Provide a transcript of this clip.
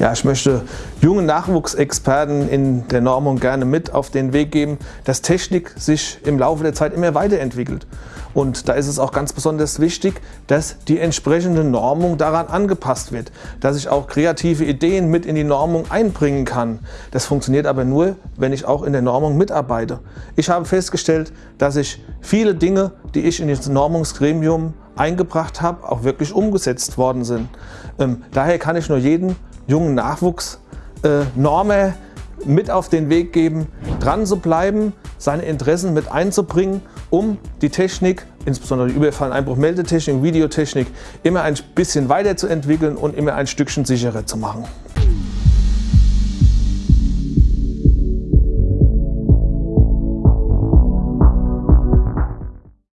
Ja, ich möchte jungen Nachwuchsexperten in der Normung gerne mit auf den Weg geben, dass Technik sich im Laufe der Zeit immer weiterentwickelt. Und da ist es auch ganz besonders wichtig, dass die entsprechende Normung daran angepasst wird, dass ich auch kreative Ideen mit in die Normung einbringen kann. Das funktioniert aber nur, wenn ich auch in der Normung mitarbeite. Ich habe festgestellt, dass ich viele Dinge, die ich in das Normungsgremium eingebracht habe, auch wirklich umgesetzt worden sind. Ähm, daher kann ich nur jeden jungen Nachwuchsnormer äh, mit auf den Weg geben, dran zu bleiben, seine Interessen mit einzubringen, um die Technik, insbesondere die Überfall- und Einbruchmeldetechnik, Videotechnik, immer ein bisschen weiterzuentwickeln und immer ein Stückchen sicherer zu machen.